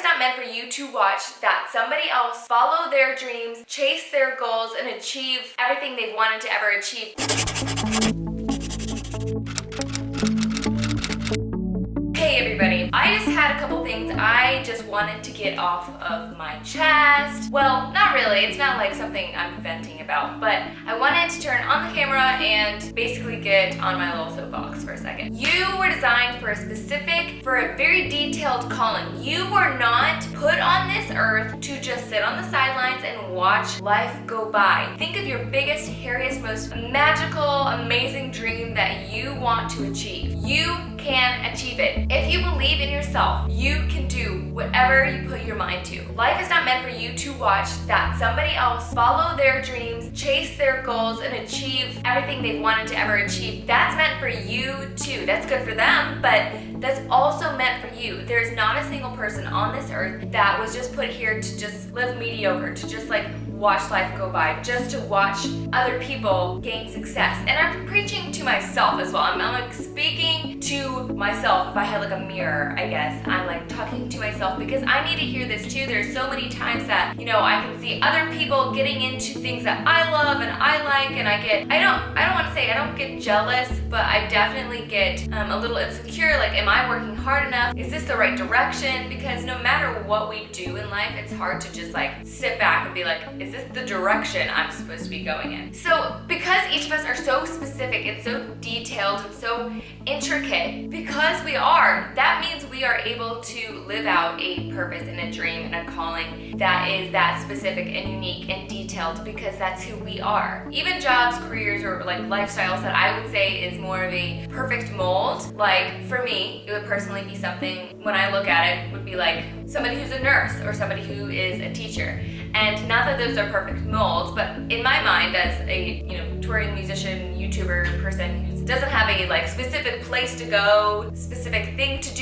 is not meant for you to watch that somebody else follow their dreams, chase their goals, and achieve everything they've wanted to ever achieve. Hey everybody, I just had a couple things I just wanted to get off of my chest. Well, really, it's not like something I'm venting about, but I wanted to turn on the camera and basically get on my little soapbox for a second. You were designed for a specific, for a very detailed calling. You were not put on this earth to just sit on the sidelines and watch life go by. Think of your biggest, hairiest, most magical, amazing dream that you want to achieve. You can achieve it. If you believe in yourself, you can do whatever you put your mind to. Life is not meant for you to watch that somebody else follow their dreams, chase their goals, and achieve everything they've wanted to ever achieve. That's meant for you too. That's good for them, but that's also meant for you. There's not a single person on this earth that was just put here to just live mediocre, to just like watch life go by, just to watch other people gain success. And I'm preaching to myself as well. I'm, I'm to myself. If I had like a mirror, I guess, I'm like talking to myself because I need to hear this too. There's so many times that, you know, I can see other people getting into things that I love and I like and I get, I don't, I don't want to say I don't get jealous, but I definitely get um, a little insecure. Like, am I working hard enough? Is this the right direction? Because no matter what we do in life, it's hard to just like sit back and be like, is is this the direction I'm supposed to be going in? So because so specific and so detailed and so intricate, because we are, that means we are able to live out a purpose and a dream and a calling that is that specific and unique and detailed because that's who we are. Even jobs, careers, or like lifestyles that I would say is more of a perfect mold, like for me, it would personally be something, when I look at it, would be like somebody who's a nurse or somebody who is a teacher. And not that those are perfect molds, but in my mind as a you know touring musician, YouTuber person who doesn't have a like specific place to go, specific thing to do,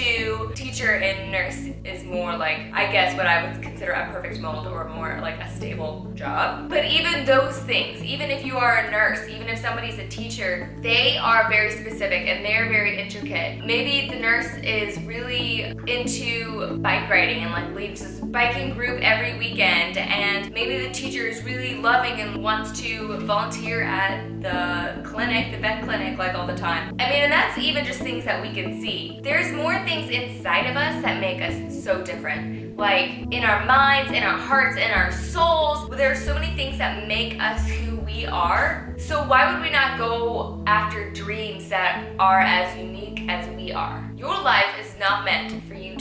teacher and nurse is more like, I guess what I would consider a perfect mold or more like a stable job. But even those things, even if you are a nurse, even if somebody's a teacher, they are very specific and they're very intricate. Maybe the nurse is really into bike riding and like leads this biking group every weekend and maybe the teacher is really loving and wants to volunteer at the clinic, the vet clinic, like all the time. I mean, and that's even just things that we can see. There's more things inside of us that make us so different. Like in our minds, in our hearts, in our souls, there are so many things that make us who we are. So why would we not go after dreams that are as unique as we are? Your life is not meant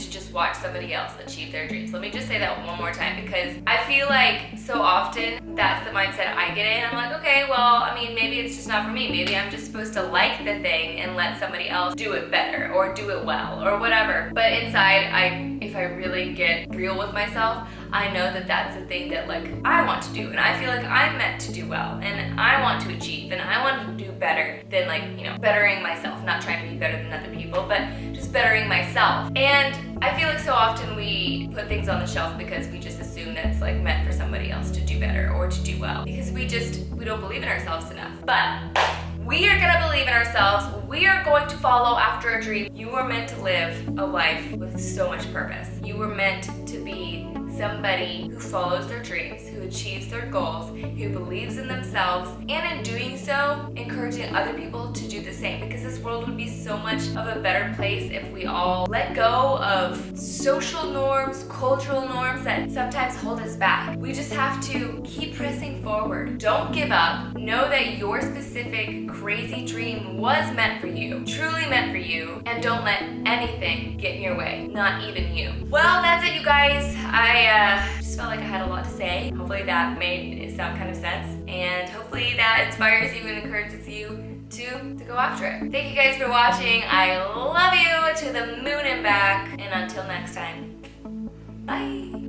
just watch somebody else achieve their dreams. Let me just say that one more time because I feel like so often that's the mindset I get in. I'm like, okay, well, I mean, maybe it's just not for me. Maybe I'm just supposed to like the thing and let somebody else do it better or do it well or whatever. But inside, I if I really get real with myself, I know that that's the thing that like I want to do and I feel like I'm meant to do well and I want to achieve and I want to do better than like, you know, bettering myself, not trying to be better than other people, but just bettering myself. And I feel like so often we put things on the shelf because we just assume that it's like meant for somebody else to do better or to do well because we just, we don't believe in ourselves enough. But we are gonna believe in ourselves. We are going to follow after a dream. You were meant to live a life with so much purpose. You were meant to be somebody who follows their dreams, who achieves their goals, who believes in themselves, and in doing so, encouraging other people to do the same because this world would be so much of a better place if we all let go of social norms, cultural norms that sometimes hold us back. We just have to keep pressing forward. Don't give up. Know that your specific crazy dream was meant for you, truly meant for you, and don't let anything get in your way, not even you. Well, that's it, you guys. I uh, just felt like I had a lot to say. Hopefully that made some kind of sense. And hopefully that inspires you and encourages you to, to go after it. Thank you guys for watching. I love you to the moon and back. And until next time, bye.